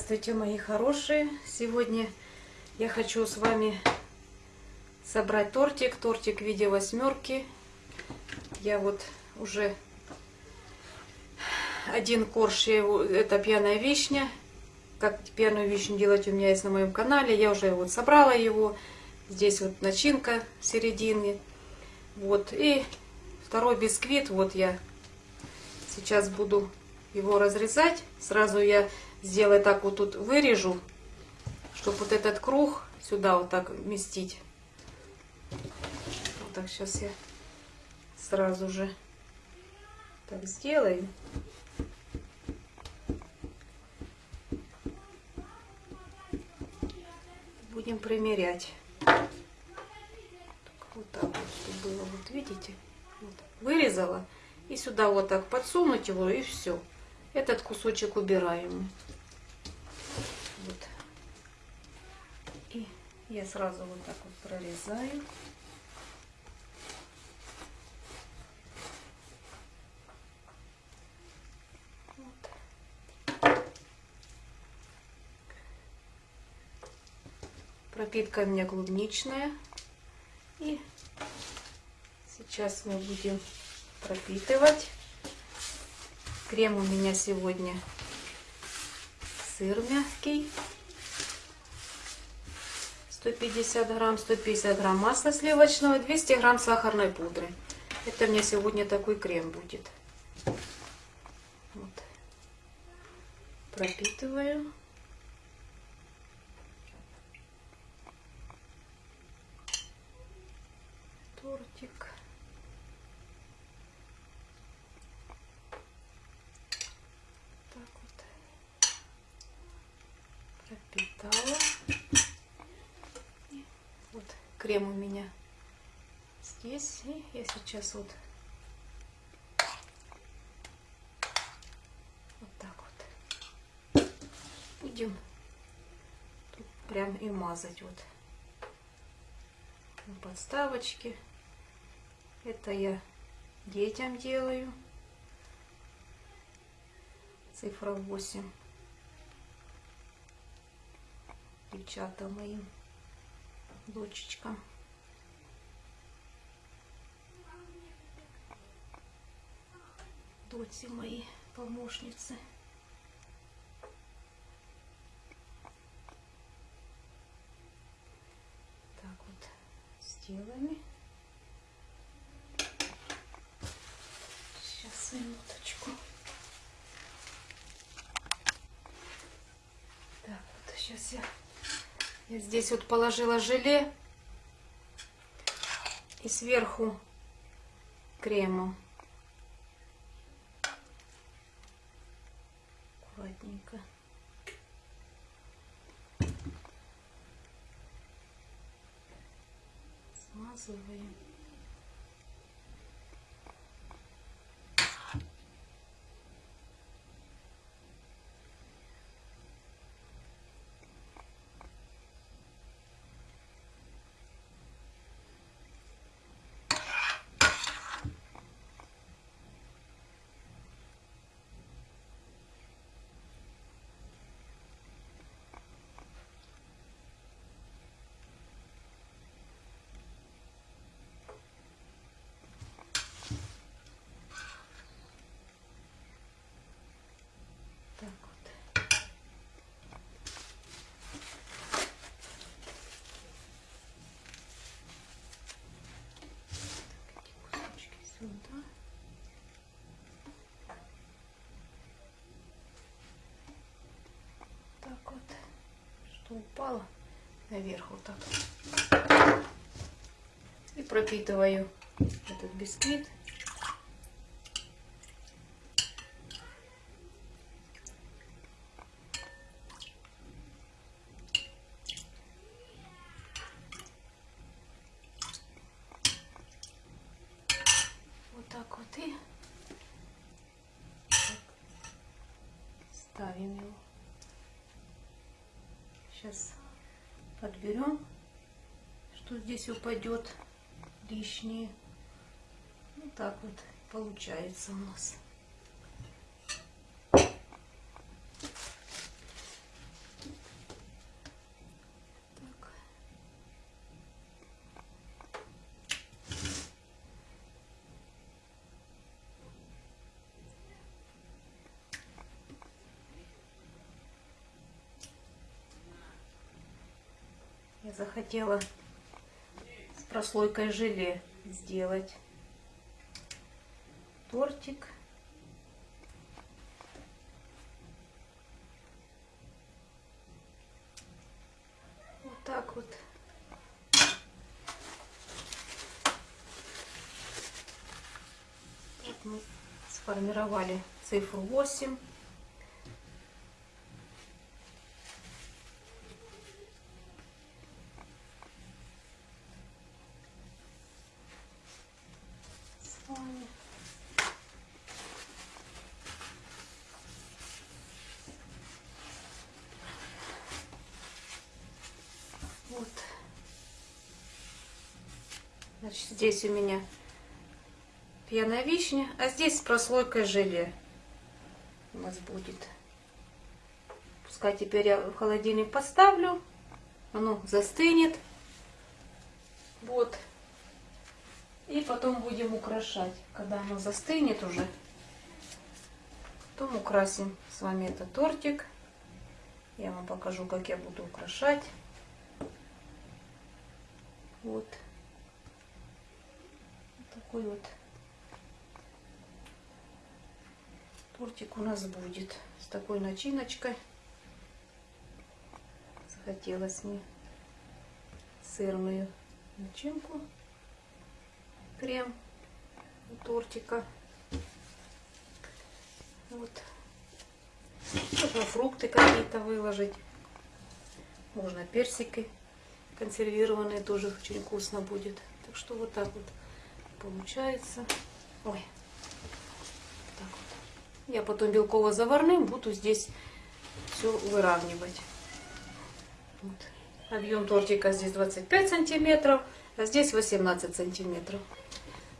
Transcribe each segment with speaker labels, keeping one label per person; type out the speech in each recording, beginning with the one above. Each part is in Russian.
Speaker 1: Здравствуйте, мои хорошие! Сегодня я хочу с вами собрать тортик. Тортик в виде восьмерки. Я вот уже один корж, это пьяная вишня. Как пьяную вишню делать у меня есть на моем канале. Я уже вот собрала его. Здесь вот начинка в середине. Вот. И второй бисквит. Вот я сейчас буду его разрезать. Сразу я сделаю так вот тут вырежу, чтобы вот этот круг сюда вот так вместить. Вот так сейчас я сразу же так сделаю. Будем примерять. вот так вот, чтобы было, вот видите, вот, вырезала. И сюда вот так подсунуть его и все. Этот кусочек убираем. Вот. И я сразу вот так вот прорезаю. Пропитка у меня клубничная. И сейчас мы будем пропитывать. Крем у меня сегодня сыр мягкий. 150 грамм, 150 грамм масла сливочного, 200 грамм сахарной пудры. Это мне сегодня такой крем будет. Вот. Пропитываю. Тортик. пропитала. И вот крем у меня здесь. И я сейчас вот вот так вот будем тут прям и мазать вот на подставочке. Это я детям делаю. Цифра 8. девчата моим дочечкам. Доти мои помощницы. Так вот сделаем. Сейчас минуточку. Так, вот сейчас я я здесь вот положила желе и сверху крему. Аккуратненько. Смазываем. сюда. Так вот, что упало наверх вот так. И пропитываю этот бисквит. здесь упадет лишнее. Ну вот так вот получается у нас. Я захотела прослойкой желе сделать тортик. Вот так вот. Вот мы сформировали цифру 8. С вами. Вот. Значит, здесь у меня пьяная вишня, а здесь с прослойкой желе у нас будет. Пускай теперь я в холодильник поставлю, оно застынет. Вот. И потом будем украшать, когда оно застынет уже. Потом украсим с вами этот тортик. Я вам покажу, как я буду украшать. Вот. Такой вот тортик у нас будет с такой начиночкой. Захотелось мне сырную начинку. Крем тортика. Вот. Можно фрукты какие-то выложить. Можно персики консервированные тоже очень вкусно будет. Так что вот так вот получается. Ой. Так вот. Я потом белково-заварным буду здесь все выравнивать. Вот. Объем тортика здесь 25 сантиметров, а здесь 18 сантиметров.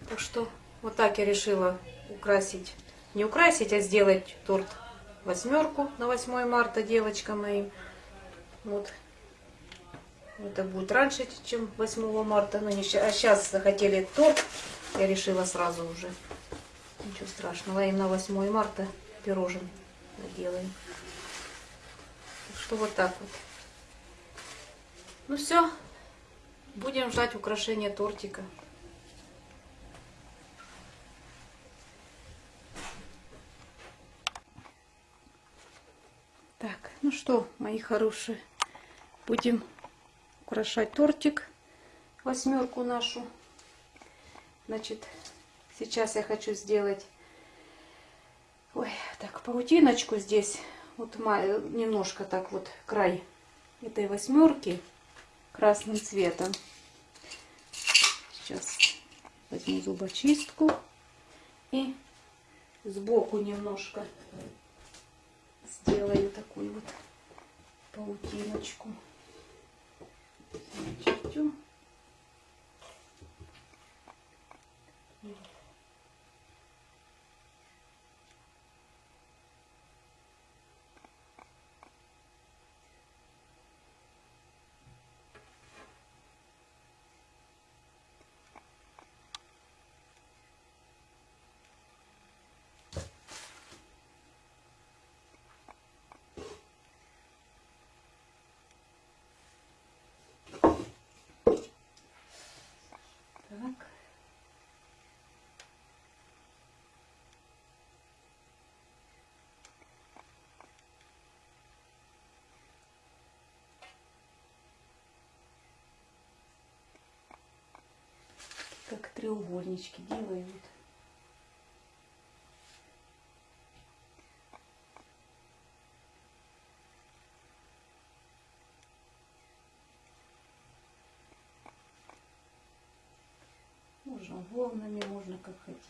Speaker 1: Так что вот так я решила украсить, не украсить, а сделать торт восьмерку на 8 марта девочкам моим. Вот это будет раньше, чем 8 марта. Но не, а сейчас захотели торт. Я решила сразу уже. Ничего страшного. Им на 8 марта пирожен делаем. Так что вот так вот. Ну все. Будем ждать украшения тортика. Так, ну что, мои хорошие, будем украшать тортик, восьмерку нашу. Значит, сейчас я хочу сделать, ой, так, паутиночку здесь, вот немножко так вот край этой восьмерки красным цветом. Сейчас возьму зубочистку и сбоку немножко сделаю такую вот паутиночку чертю. Так. Как треугольнички делают. Можно волнами, можно как хотите.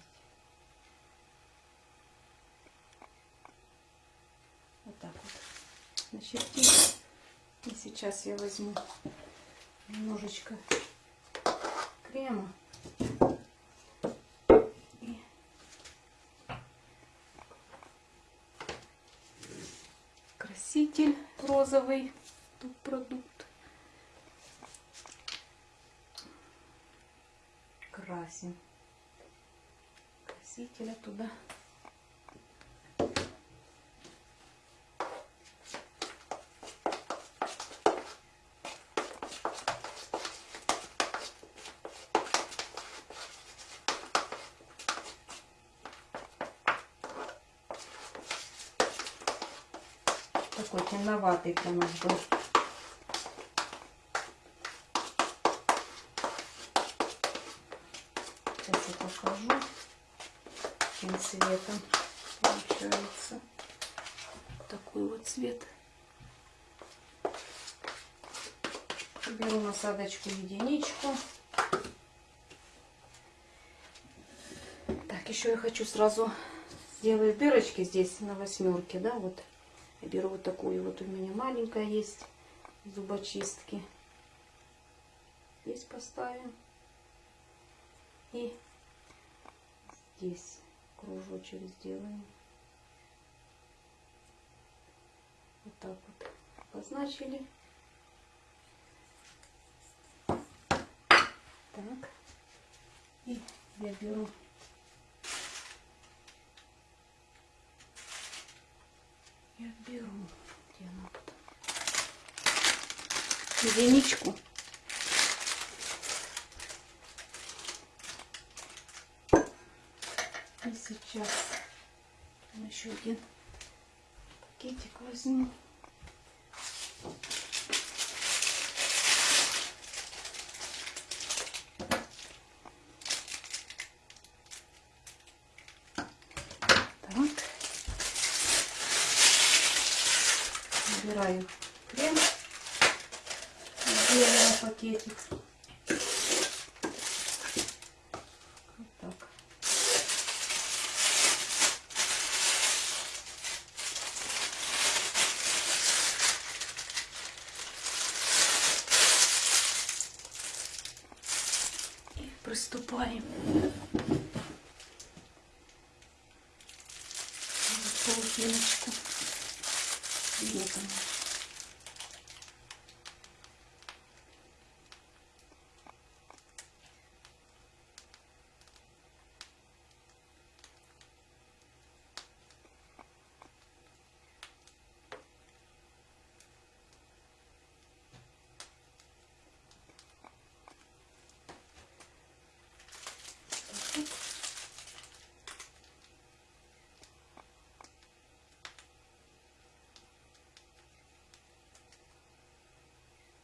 Speaker 1: Вот так вот начертить. И сейчас я возьму немножечко крема. Краситель розовый, тут продукт. красим красителя туда. такой темноватый для нас был. Сейчас я покажу, каким цветом получается. Такой вот цвет. Беру насадочку единичку. Так, еще я хочу сразу сделать дырочки здесь на восьмерке, да, вот. Я беру вот такую, вот у меня маленькая есть зубочистки. Здесь поставим. И здесь кружочек сделаем. Вот так вот обозначили. Так. И я беру я беру. Где она тут? Единичку и сейчас еще один пакетик возьму Набираю крем. Сделала пакетик. Вот так. И приступаем. Полотеночку. Вот она.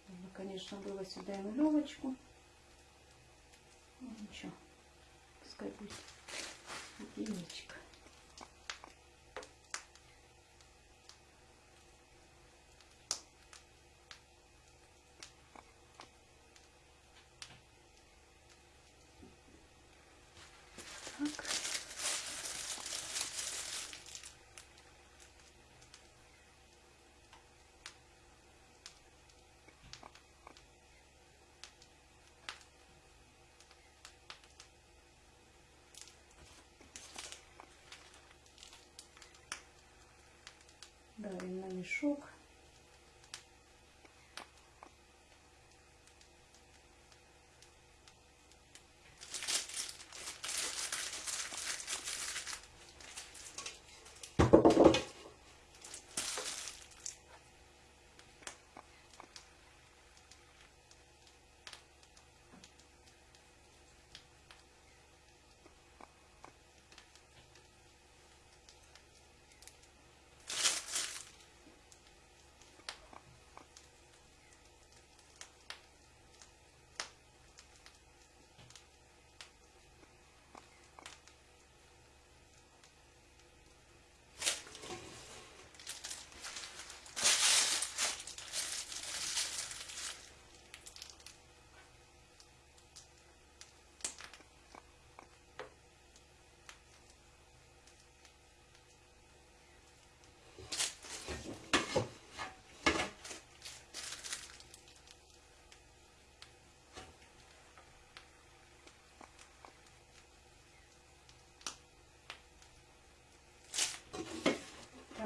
Speaker 1: Нужно, конечно, было сюда и нулевочку. Ну, ничего, пускай будет единичка. Так. Давим на мешок.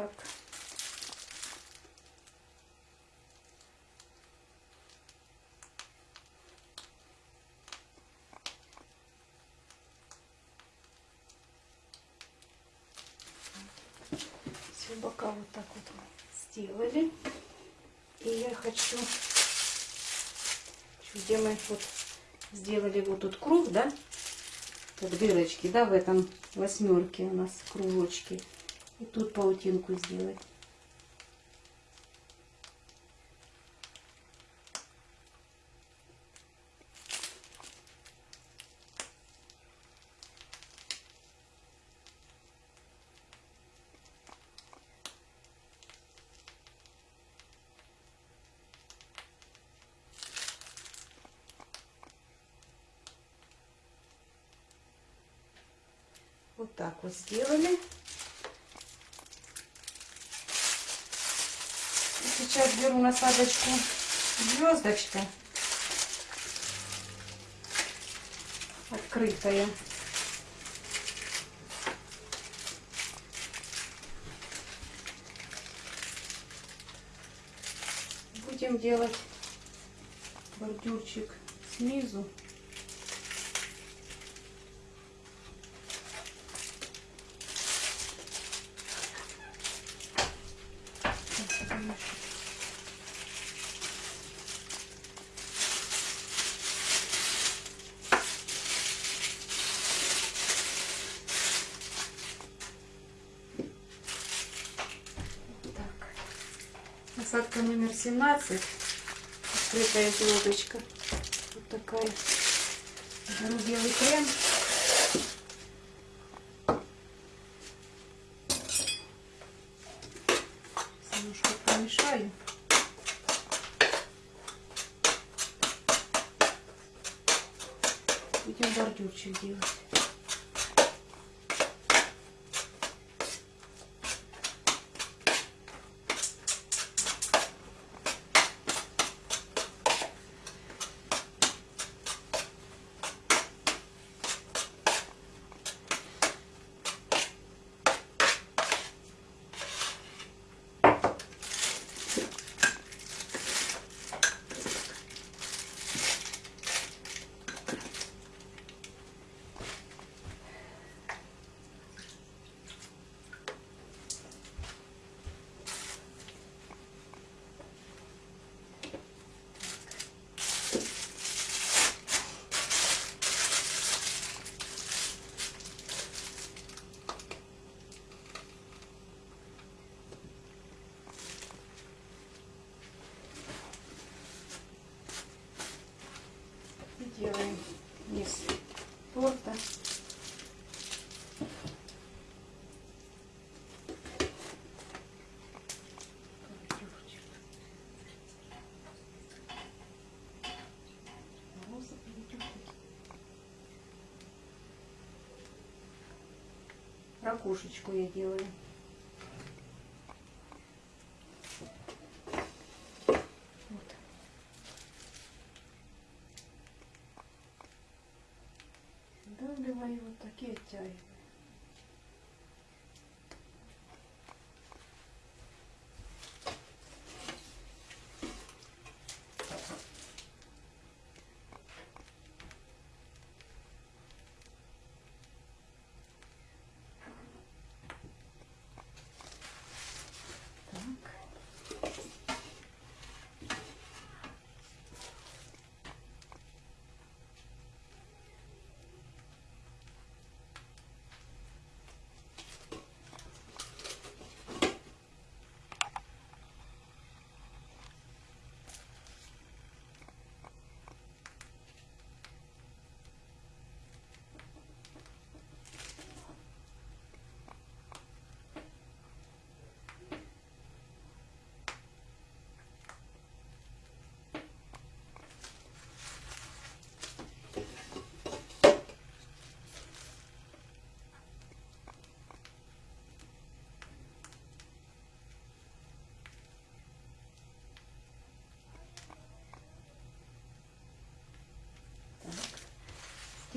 Speaker 1: Так. Все бока вот так вот сделали. И я хочу, где мы вот сделали вот тут круг, да, как дырочки, да, в этом восьмерке у нас кружочки. И тут паутинку сделать. Вот так вот сделали. Насадочку звездочка. Открытая. Будем делать бордюрчик снизу. Так. Насадка номер 17. Открытая звездочка. Вот такая. Беру белый крем. Сейчас Немножко помешаю. Будем бордюрчик делать. И делаем низ торта. Ракушечку я делаю. Давливаю вот такие оттягиваю. Так.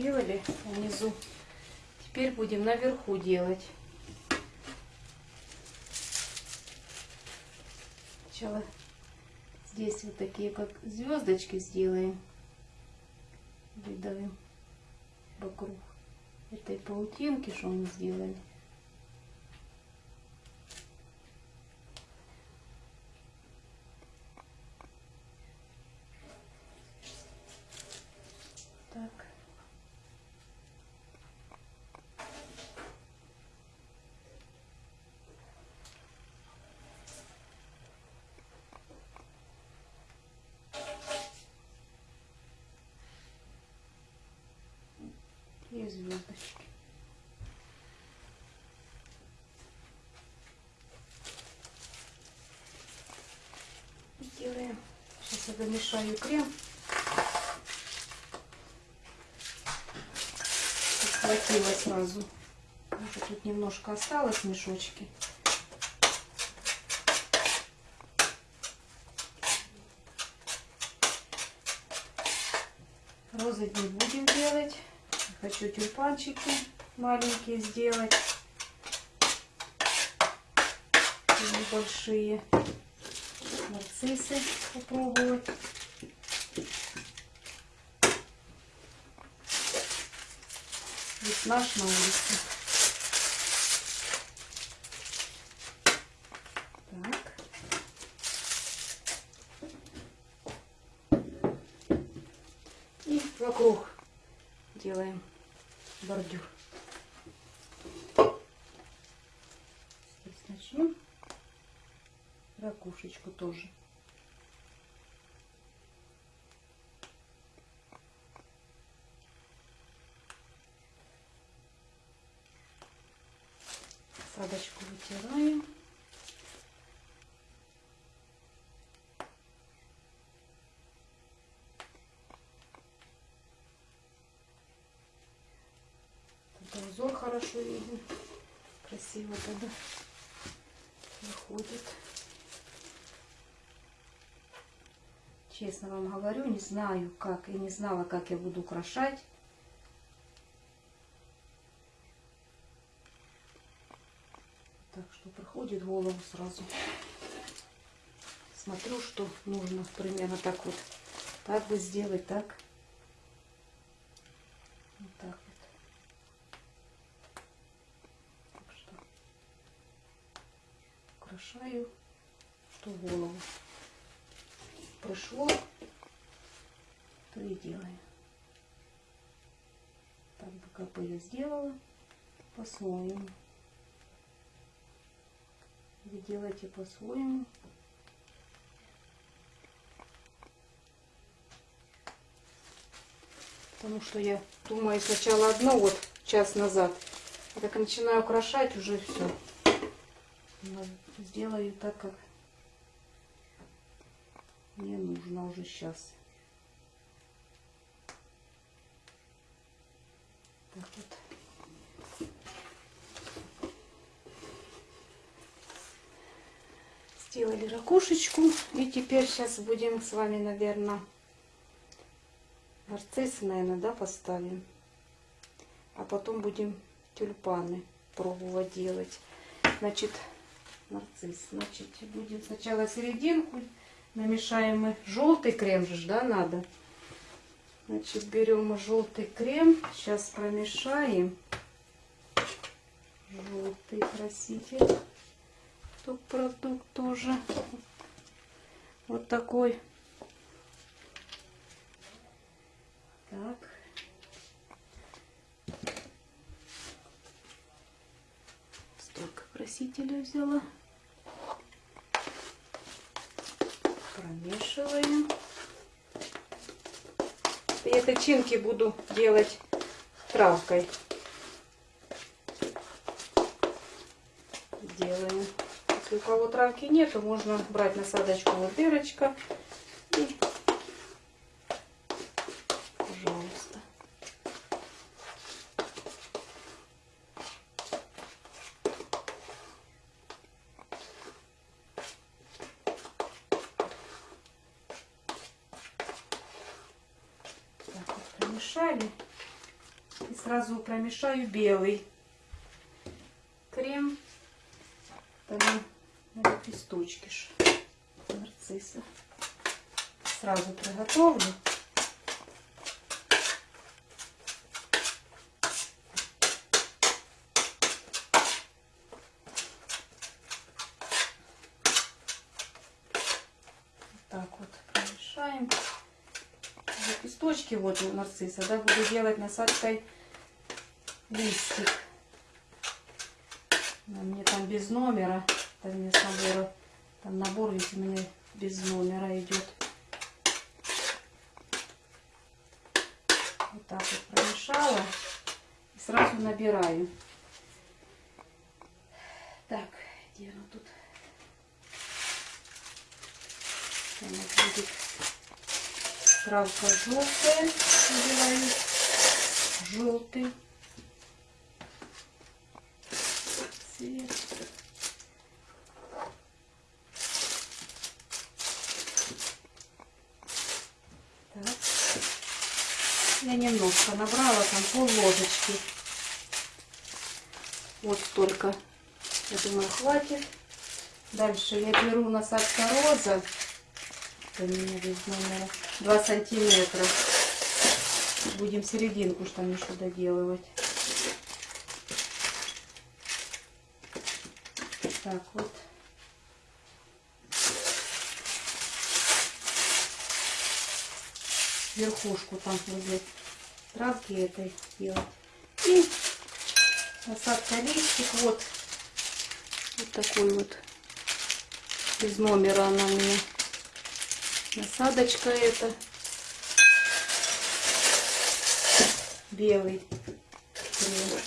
Speaker 1: Сделали внизу. Теперь будем наверху делать. Сначала здесь вот такие как звездочки сделаем. Выдавим вокруг этой паутинки, что мы сделали. Так. И звездочки. Делаем. Сейчас я домешаю крем. Схватила сразу что тут немножко осталось мешочки. Розы не будем. Хочу тюльпанчики маленькие сделать. Небольшие. Нарциссы попробовать. Весна на улице. Вокруг делаем бордюр. Здесь начнем. Ракушечку тоже. Узор хорошо виден. Красиво тогда выходит. Честно вам говорю, не знаю как и не знала, как я буду украшать. Так что приходит в голову сразу. Смотрю, что нужно примерно так вот. Так бы сделать, так. Вот так вот. Так что украшаю, что в голову пришло, то и делаю. Так бы как я сделала по-своему. Вы делайте по-своему. Потому что я думаю сначала одно вот час назад. А как начинаю украшать, уже все. Сделаю так, как мне нужно уже сейчас. Так вот. Сделали ракушечку. И теперь сейчас будем с вами, наверное, нарциссы, наверное, да, поставим. А потом будем тюльпаны пробовать делать. Значит, нарцисс. Значит, будем сначала серединку намешаем мы желтый крем же, да, надо. Значит, берем мы желтый крем. Сейчас промешаем. Желтый краситель. Тут продукт тоже. Вот такой. Так. Столько красителя взяла. Промешиваем. И тычинки буду делать травкой. Делаем. Если у кого травки нету, можно брать насадочку вот дырочка и пожалуйста. Так вот промешали. И сразу промешаю белый крем. Там на лепесточки ж нарцисса. Сразу приготовлю. Так вот промешаем. Лепесточки вот у нарцисса, да, буду делать насадкой листик. Мне там без номера, там мне с набора, там набор ведь у меня без номера идет. Вот так вот промешала и сразу набираю. Так, где она тут? Она будет травка желтая, желтый. цвет. Так. Я набрала, там пол ложечки. Вот столько. Я думаю, хватит. Дальше я беру насадка роза. Это у меня без номера. 2 сантиметра. Будем серединку что еще доделывать. Так вот. Верхушку там возле травки этой делать. И насадка листик вот. Вот такой вот. Из номера она у меня. Насадочка эта. Белый. Крем.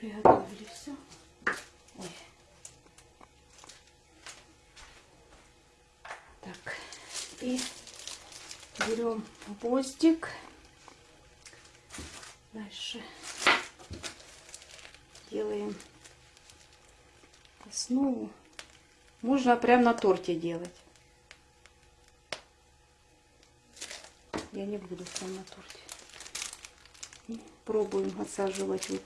Speaker 1: Приготовили все. Ой. Так. И берем гвоздик. Дальше делаем основу. Можно прям на торте делать. Я не буду прям на торте. И пробуем отсаживать вот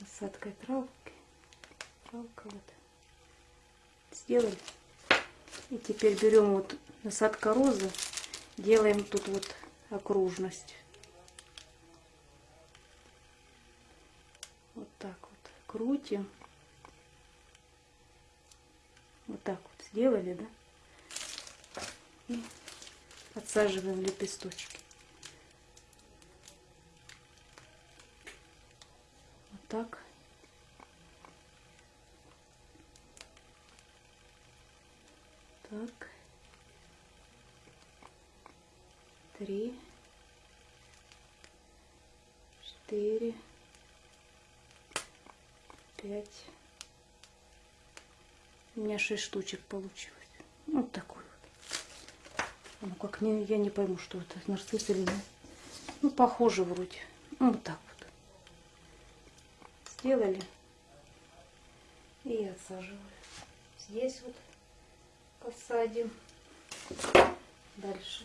Speaker 1: насадкой травки. Травка вот. Сделали. И теперь берем вот насадка розы, делаем тут вот окружность. Вот так вот крутим. Вот так вот сделали, да? И отсаживаем лепесточки. Вот так. Так. Три. Четыре. Пять. У меня шесть штучек получилось. Вот такой вот. Ну как не, я не пойму, что это нарцисс или нет. Ну, похоже вроде. Ну, вот так вот. Сделали. И отсаживаю. Здесь вот посадим. Дальше.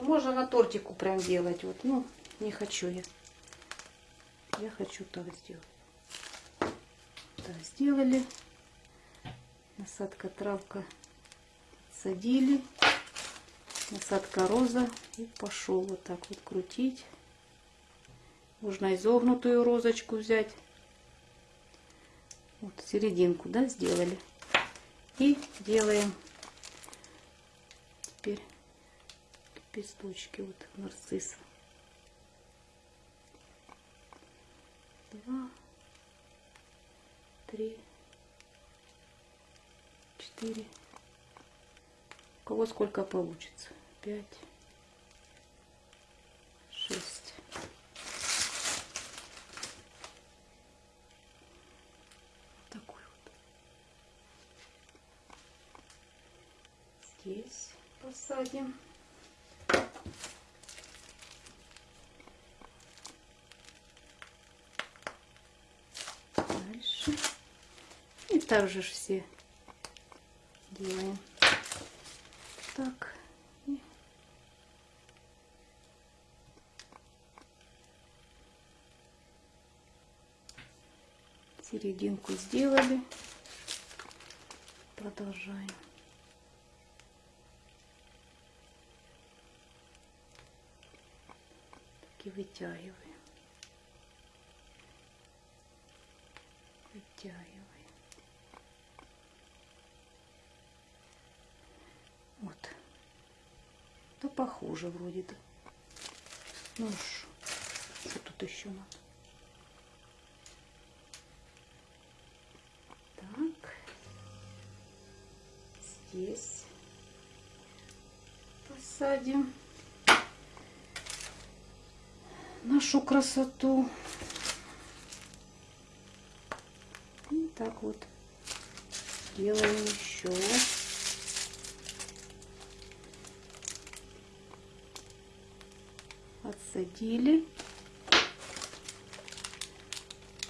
Speaker 1: Ну, можно на тортику прям делать. Вот, ну, не хочу я. Я хочу так сделать. Так, сделали. Насадка травка садили. Насадка роза. И пошел вот так вот крутить. Можно изогнутую розочку взять. Вот серединку, да, сделали. И делаем теперь лепесточки вот нарцисса. Два, три, четыре. У кого сколько получится? Пять, шесть. Такой вот. Здесь посадим. Дальше. И также ж все делаем. Так. Серединку сделали. Продолжаем. Так и вытягиваем. Вытягиваем. Вот. Да похоже вроде да. Ну что, что тут еще надо? Так. Здесь посадим нашу красоту. И так вот делаем еще. Отсадили.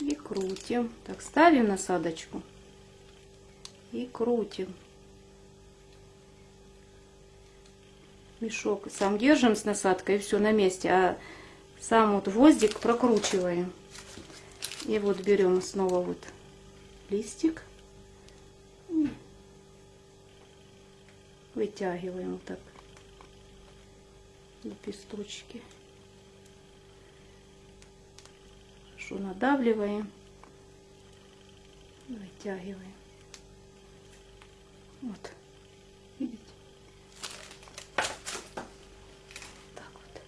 Speaker 1: И крутим. Так, ставим насадочку. И крутим. Мешок сам держим с насадкой и все на месте. А сам вот гвоздик прокручиваем. И вот берем снова вот листик. Вытягиваем вот так лепесточки. Хорошо надавливаем. Вытягиваем. Вот. Видите? Так вот.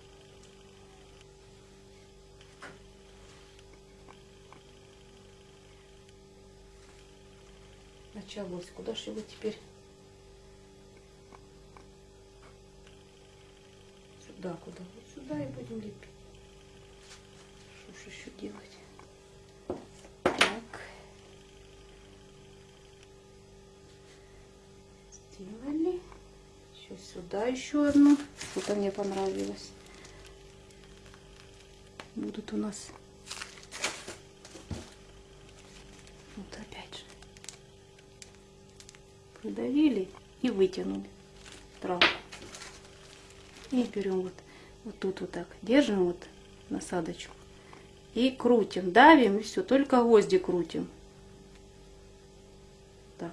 Speaker 1: Началось. Куда же его теперь? Сюда еще одну. Что-то мне понравилось. Будут у нас вот опять же придавили и вытянули травку. И берем вот, вот тут вот так, держим вот насадочку и крутим, давим и все, только гвозди крутим. Так.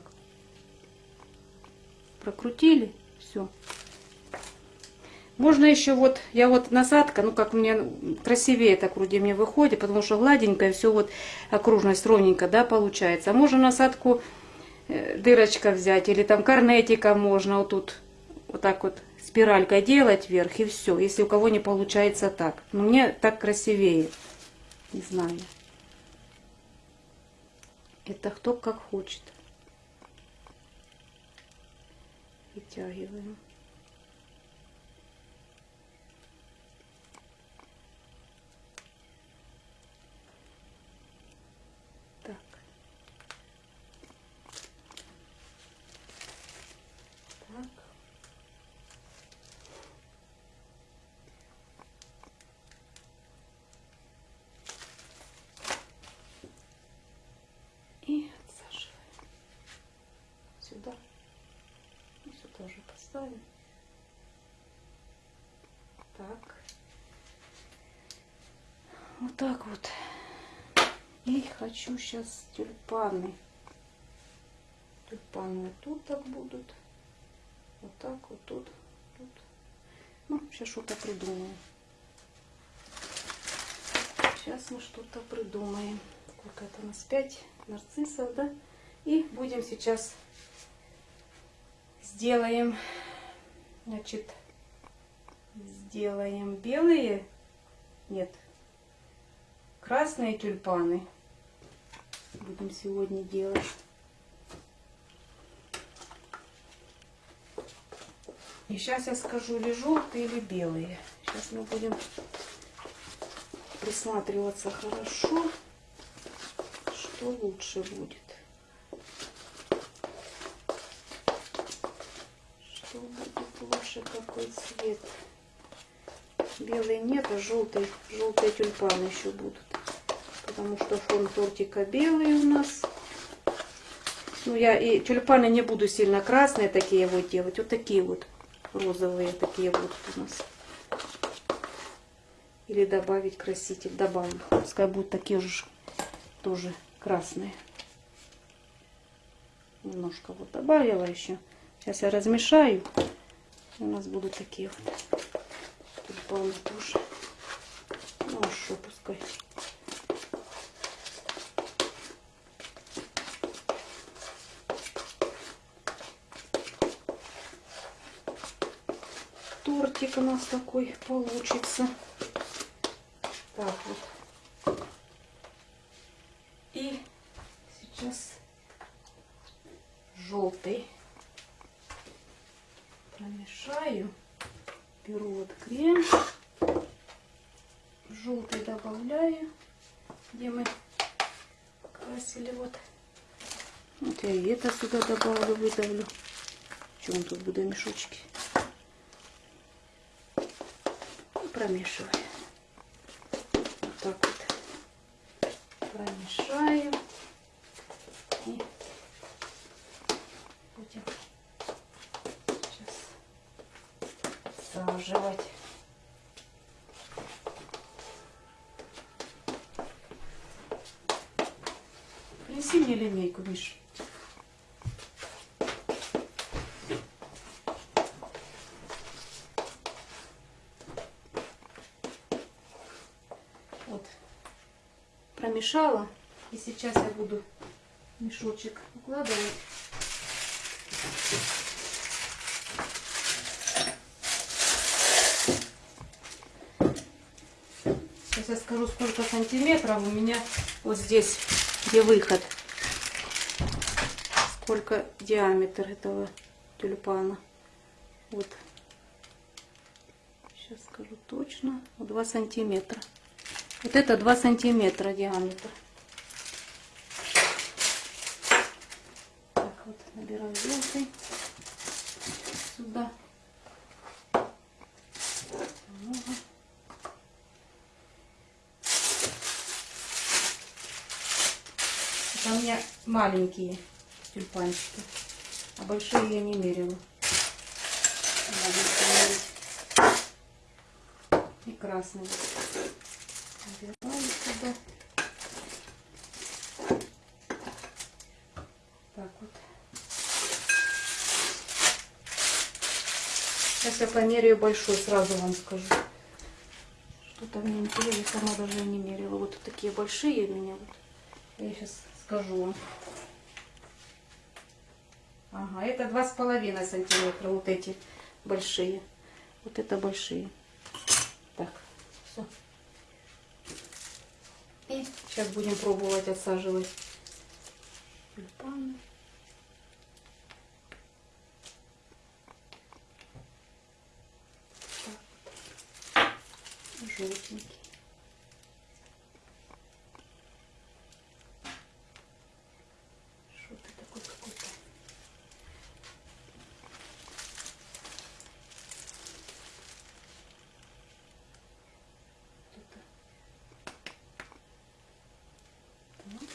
Speaker 1: Прокрутили, все. Можно еще вот, я вот насадка, ну как мне красивее так вроде мне выходит, потому что гладенькая, все вот окружность ровненько, да, получается. А можно насадку э, дырочка взять, или там корнетика можно вот тут вот так вот спиралькой делать вверх и все, если у кого не получается так. Но мне так красивее, не знаю. Это кто как хочет. Вытягиваем. Так. Так. И отсаживаем сюда. И сюда же поставим. Так. Вот так вот. И хочу сейчас тюльпаны. Тюльпаны вот тут так будут. Вот так вот тут. тут. Ну, сейчас что-то придумаем. Сейчас мы что-то придумаем. Сколько это у нас? 5 нарциссов, да? И будем сейчас сделаем, значит, сделаем белые, нет, красные тюльпаны. Будем сегодня делать. И сейчас я скажу, или желтые, или белые. Сейчас мы будем присматриваться хорошо, что лучше будет. Что будет лучше, какой цвет. Белый нет, а желтый, желтые тюльпаны еще будут. Потому что фон тортика белый у нас. Ну, я и тюльпаны не буду сильно красные такие вот делать. Вот такие вот розовые такие будут у нас. Или добавить краситель. Добавлю. Пускай будут такие же тоже красные. Немножко вот добавила еще. Сейчас я размешаю. У нас будут такие вот тюльпаны тоже. Ну а что, пускай. Тортик у нас такой получится. Так вот. И сейчас желтый промешаю. Беру вот крем. Желтый добавляю, где мы красили вот. Вот я и это сюда добавлю, выдавлю. Он тут буду мешочки. Промешиваю. так вот промешаю. И будем сейчас всаживать. Принеси линейку, Миш. Вот. Промешала. И сейчас я буду мешочек укладывать. Сейчас я скажу, сколько сантиметров у меня вот здесь, где выход. Сколько диаметр этого тюльпана. Вот. Сейчас скажу точно. 2 сантиметра. Вот это 2 сантиметра диаметр. Так, вот набираю желтый сюда. Это у меня маленькие тюльпанчики, а большие я не мерила. И красный. Набираю сюда. Так вот. Сейчас я померяю большой, сразу вам скажу. Что-то мне интересно, сама даже не мерила. Вот такие большие у меня. Вот. Я сейчас скажу вам. Ага, это два с половиной сантиметра, вот эти большие. Вот это большие. Так, все. И сейчас будем пробовать отсаживать тюльпаны. Так. Желтенький. Что ты такой какой-то? Тут-то. Так.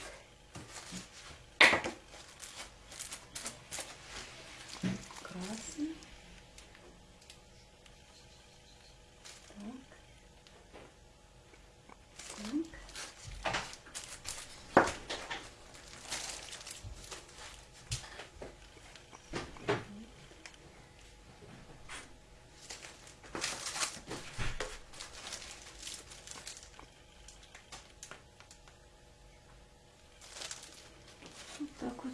Speaker 1: Красный. Так. Так. Вот так вот.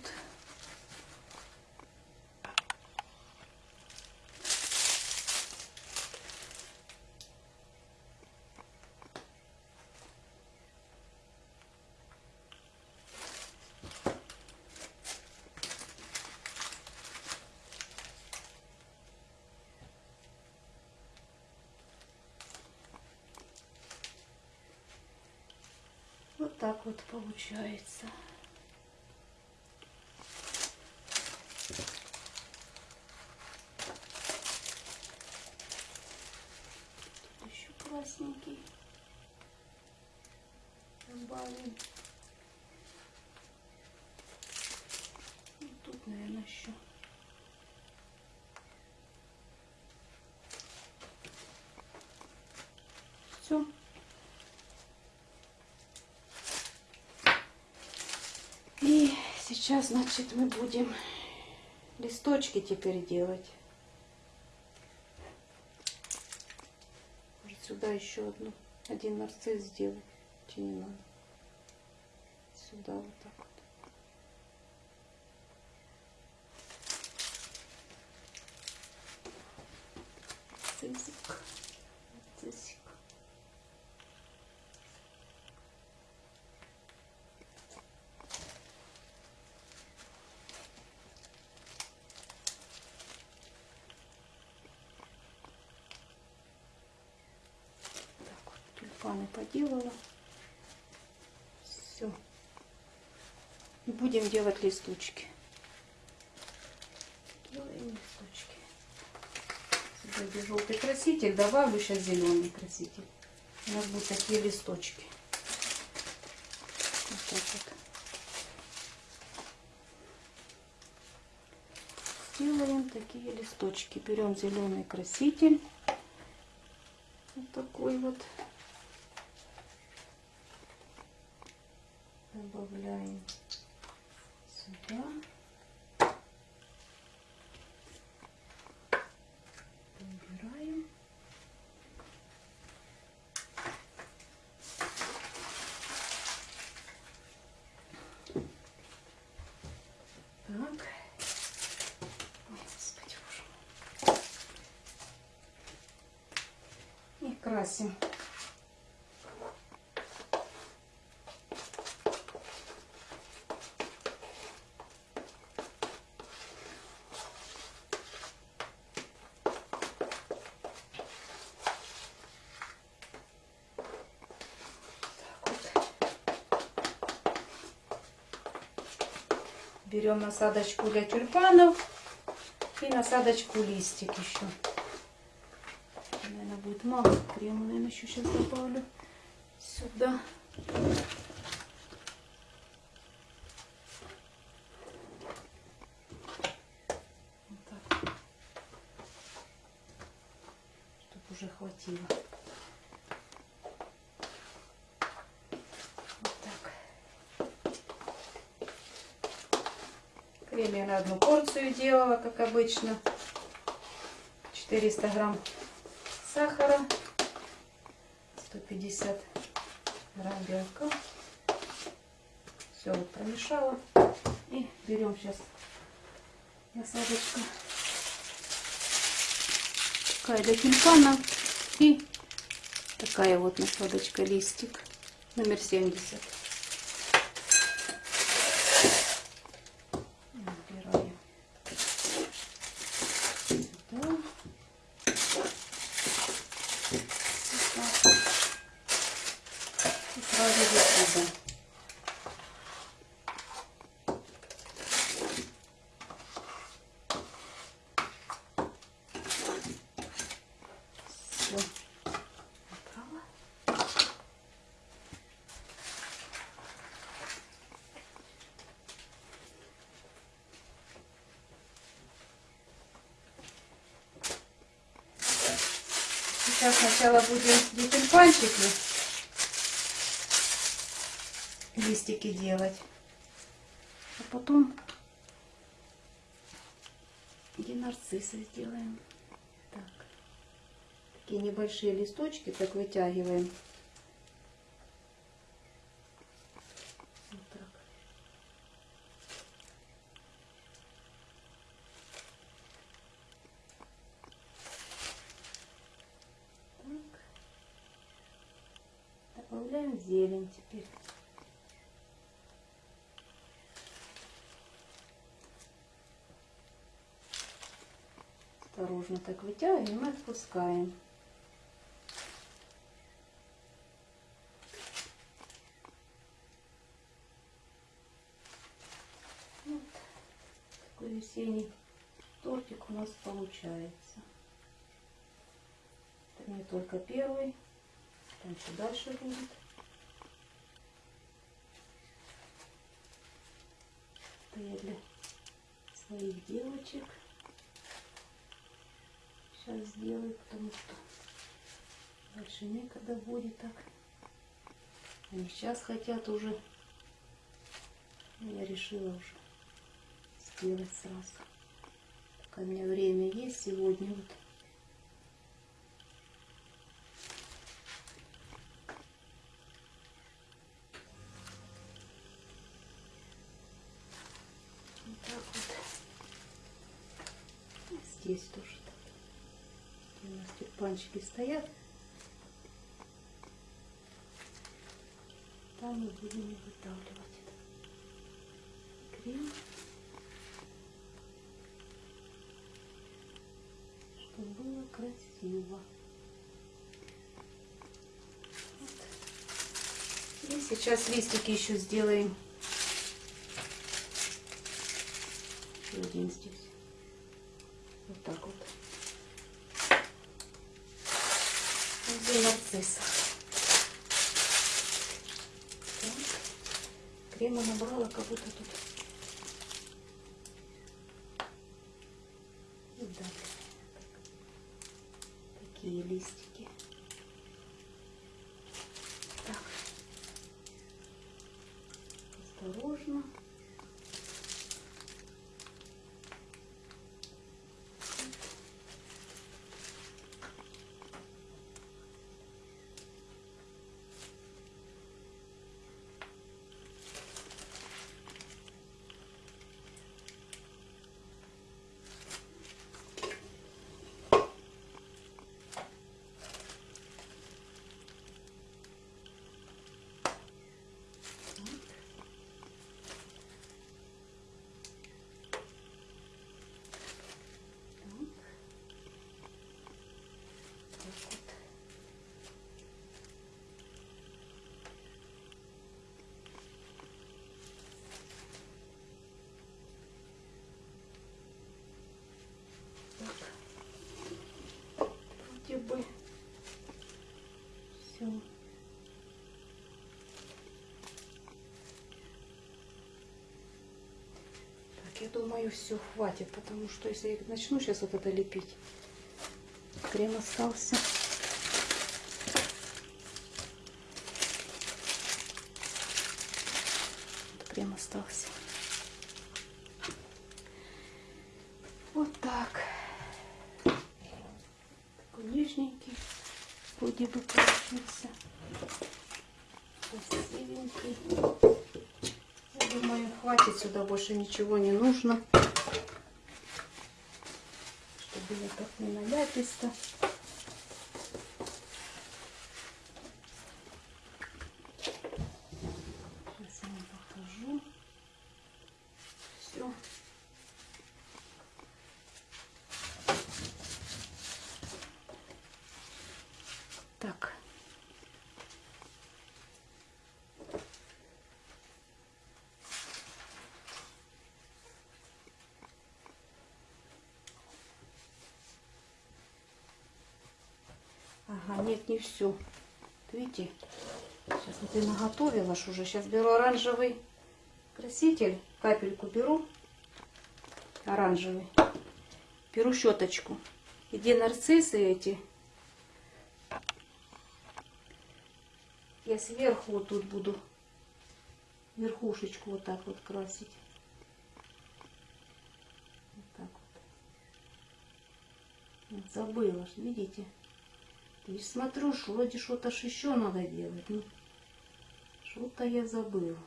Speaker 1: Вот так вот получается. Тут еще красненький. Добавим. Ну, Тут, наверное, еще. Все. И сейчас, значит, мы будем листочки теперь делать. Может, сюда еще одну, один нарцисс сделать. Чи не надо? Сюда вот так вот. Цисик. Цисик. Так вот, тюльпаны поделала. Все. И будем делать листочки. Делаем листочки. Сюда желтый краситель, добавлю сейчас зеленый краситель. У нас будут такие листочки. Вот так вот. Делаем такие листочки. Берем зеленый краситель. Вот такой вот. Добавляем сюда. Убираем. Так. И красим. Берем насадочку для тюльпанов и насадочку листик еще. Наверное, будет мало крема, наверное, еще сейчас добавлю сюда. Вот так. Чтобы уже хватило. Вот так. На одну порцию делала, как обычно. 400 грамм сахара, 150 грамм белка. Все вот промешала. И берем сейчас насадочку. Такая для тюльпана. И такая вот насадочка листик номер 70. Убираем сюда. Вот так. И сразу вот сюда. Все. Убрала. Сейчас сначала будем тюльпанчики, листики делать, а потом и нарциссы сделаем. Так, такие небольшие листочки так вытягиваем. Вот так. Так. Добавляем зелень теперь. Осторожно так вытягиваем и отпускаем. Вот такой весенний тортик у нас получается. Это не только первый, там еще дальше будет. Это я для своих девочек сейчас сделаю, потому что дальше некогда будет так. Они сейчас хотят уже. Я решила уже сделать сразу. Пока у меня время есть сегодня. Вот так вот. И здесь тоже так. Где тюльпанчики стоят. Там мы будем выдавливать крем. Чтобы было красиво. Вот. И сейчас листики еще сделаем. Еще один здесь. Вот так вот. Нарцисса. Так. крема набрала, будто тут. И да, такие листики. Так. Осторожно. Так вот. Так. Вроде бы все. Так, я думаю, все хватит, потому что если я начну сейчас вот это лепить, крем остался. Вот крем остался. Вот так. Такой нежненький. Вроде бы получился. Красивенький. Я сюда больше ничего не нужно. Чтобы я так не наляписто. Сейчас я вам покажу. Все. Так. Ага, нет, не все. Видите? Сейчас вот я наготовила уже. Сейчас беру оранжевый краситель. Капельку беру. Оранжевый. Беру щеточку. И где нарциссы эти, я сверху вот тут буду верхушечку вот так вот красить. Вот забыла, видите? И смотрю, что вроде что-то ж еще надо делать. Ну, что-то я забыла.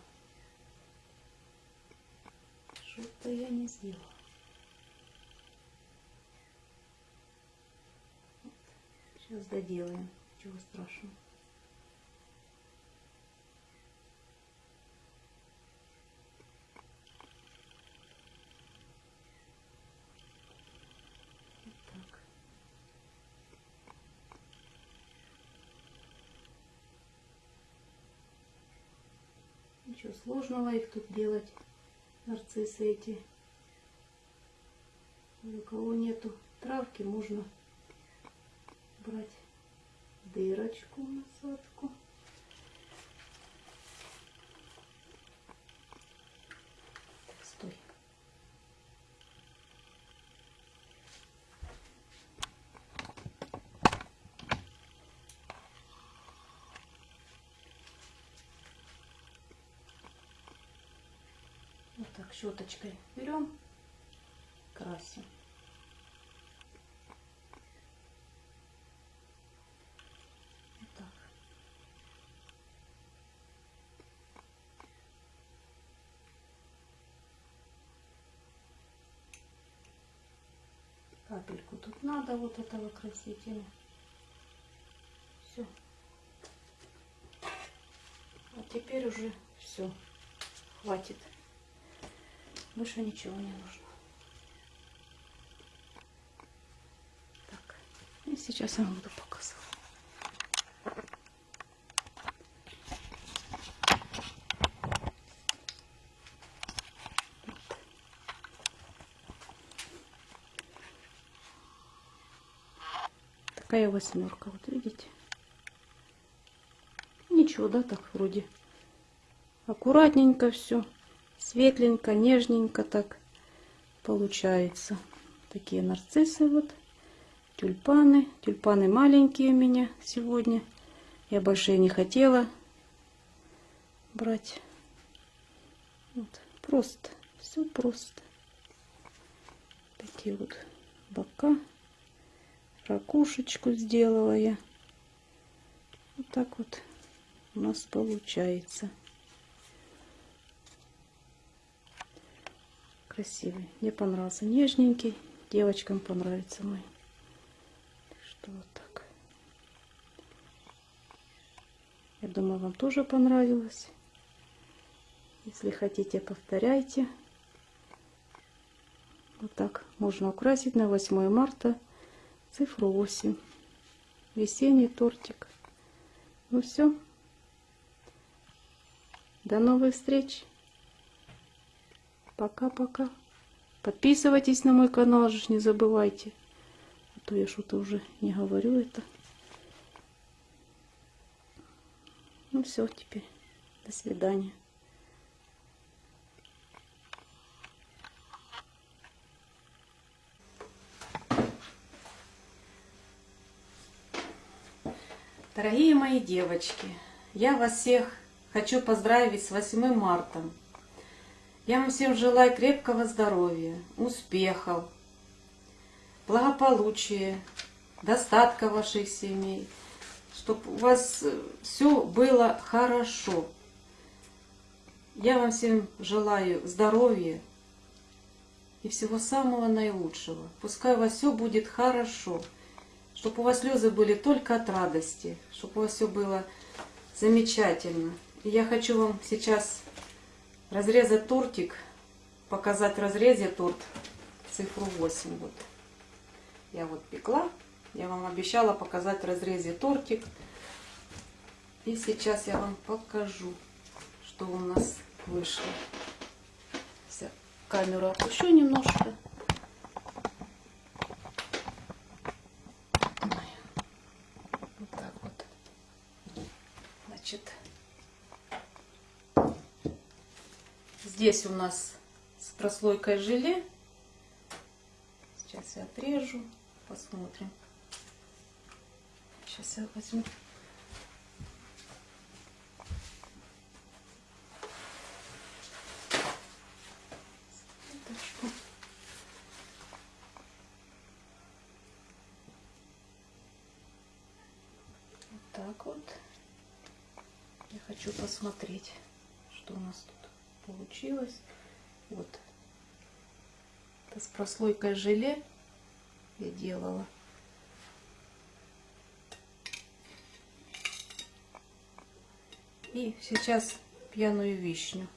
Speaker 1: Что-то я не сделала. Сейчас доделаем. Чего страшного. Вот так. Ничего сложного их тут делать. Нарциссы эти. У кого нету травки, можно брать дырочку насадку. Так, стой. Вот так щеточкой берем, красим. Так. Капельку тут надо вот этого красителя. Все. А теперь уже все. Хватит. Больше ничего не нужно. Так. И сейчас я вам буду показывать. Такая восьмерка, вот видите? Ничего, да, так вроде аккуратненько все, светленько, нежненько так получается. Такие нарциссы вот, тюльпаны. Тюльпаны маленькие у меня сегодня. Я большие не хотела брать. Вот, просто, все просто. Такие вот бока. Ракушечку сделала я. Вот так вот у нас получается. Красивый. Мне понравился. Нежненький. Девочкам понравится мой. Что вот так. Я думаю, вам тоже понравилось. Если хотите, повторяйте. Вот так можно украсить на 8 марта цифру 8. Весенний тортик. Ну все. До новых встреч. Пока-пока. Подписывайтесь на мой канал, же не забывайте. А то я что-то уже не говорю это. Ну все, теперь. До свидания. Дорогие мои девочки, я вас всех хочу поздравить с 8 марта. Я вам всем желаю крепкого здоровья, успехов, благополучия, достатка ваших семей, чтобы у вас все было хорошо. Я вам всем желаю здоровья и всего самого наилучшего. Пускай у вас все будет хорошо чтобы у вас слезы были только от радости, чтобы у вас все было замечательно. И я хочу вам сейчас разрезать тортик, показать разрезе торт цифру 8. Вот. Я вот пекла, я вам обещала показать разрезе тортик. И сейчас я вам покажу, что у нас вышло. Камеру опущу немножко. Значит, здесь у нас с прослойкой желе. Сейчас я отрежу, посмотрим. Сейчас я возьму. так вот. Я хочу посмотреть, что у нас тут получилось. Вот. Это с прослойкой желе я делала. И сейчас пьяную вишню.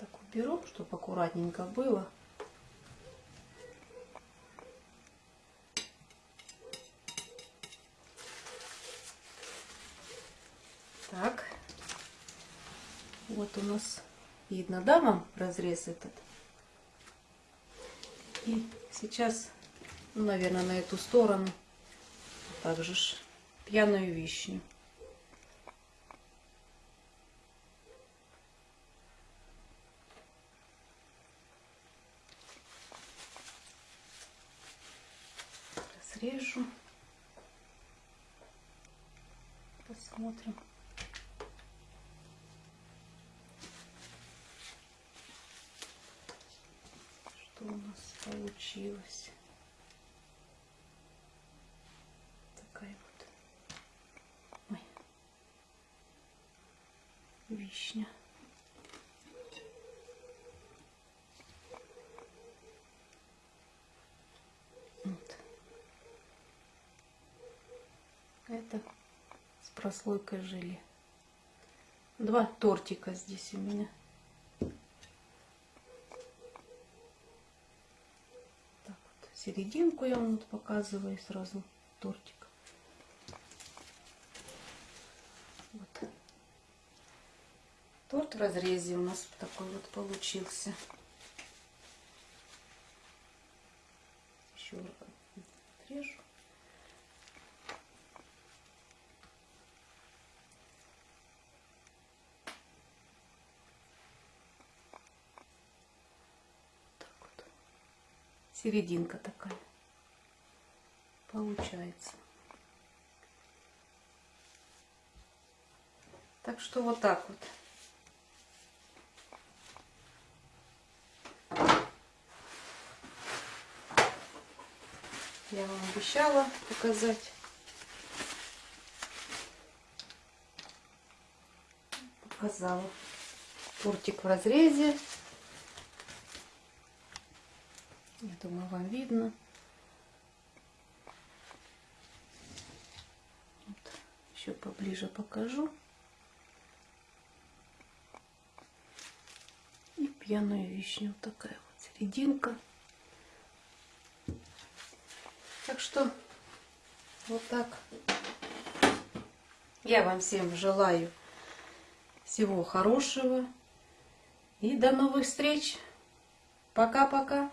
Speaker 1: Так уберу, чтобы аккуратненько было. Так. Вот у нас видно, да, вам разрез этот? И сейчас, ну, наверное, на эту сторону также ж пьяную вишню. Разрежу. Посмотрим. что у нас получилось. Такая вот Ой. вишня. Вот. Это с прослойкой желе. Два тортика здесь у меня. серединку я вам вот показываю сразу тортик. Вот. Торт в разрезе у нас такой вот получился. Еще отрежу. Серединка такая получается. Так что вот так вот. Я вам обещала показать. Показала. Тортик в разрезе. Я думаю, вам видно. Вот. Еще поближе покажу. И пьяную вишню. Вот такая вот серединка. Так что вот так. Я вам всем желаю всего хорошего. И до новых встреч. Пока-пока.